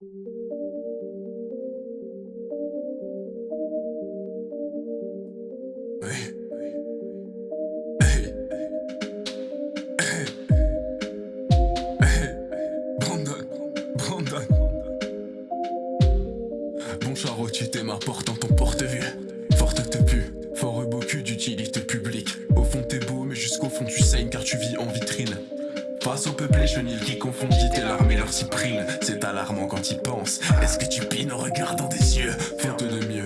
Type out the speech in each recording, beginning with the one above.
Bon charretier, t'es ma porte dans ton porte-vue. Forte te pue, fort beaucoup d'utilité publique. Au fond, Face au peuple chenilles qui confondit tes larmes et leur cyprine. C'est alarmant quand ils pensent. Est-ce que tu pines en regardant des yeux? Faute de mieux.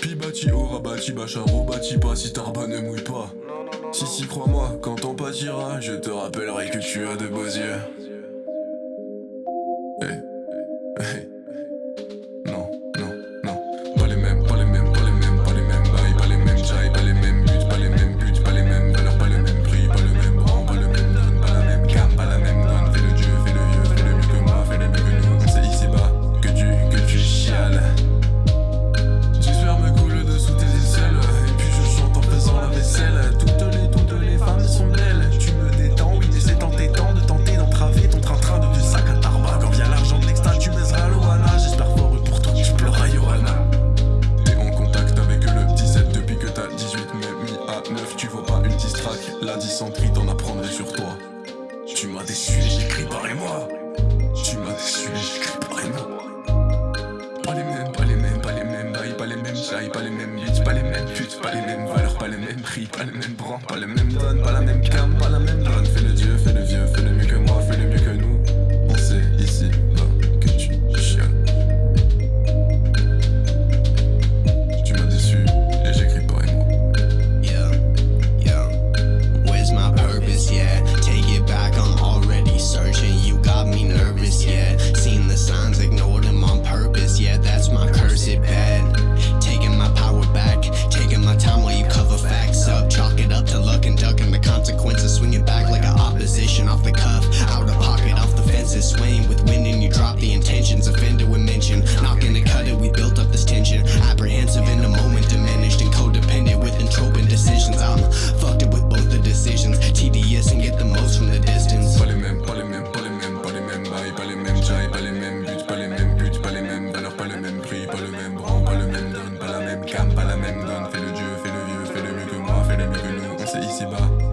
Pibati, aura bâti, bacharo, bâti pas si tarba ne mouille pas. Si, si, crois-moi, quand on pâtira, je te rappellerai que tu as de beaux yeux. Hey. La dysenterie t'en apprendrai sur toi Tu m'as déçu et j'écris parlez-moi Tu m'as déçu et j'écris parlez-moi pas les mêmes, pas les mêmes, pas les mêmes bails, pas les mêmes jailles, pas les mêmes bits, pas les mêmes putes, pas les mêmes valeurs, pas les mêmes prix, pas les mêmes brands, pas les mêmes donnes, pas la même cam, pas la même donne. Fais le dieu, fais le vieux, fais le mieux que moi, fais le mieux que nous,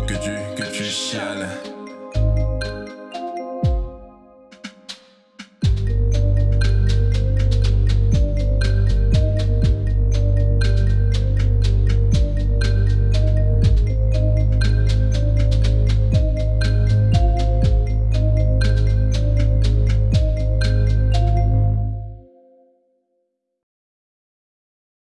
que tu, que tu chiales.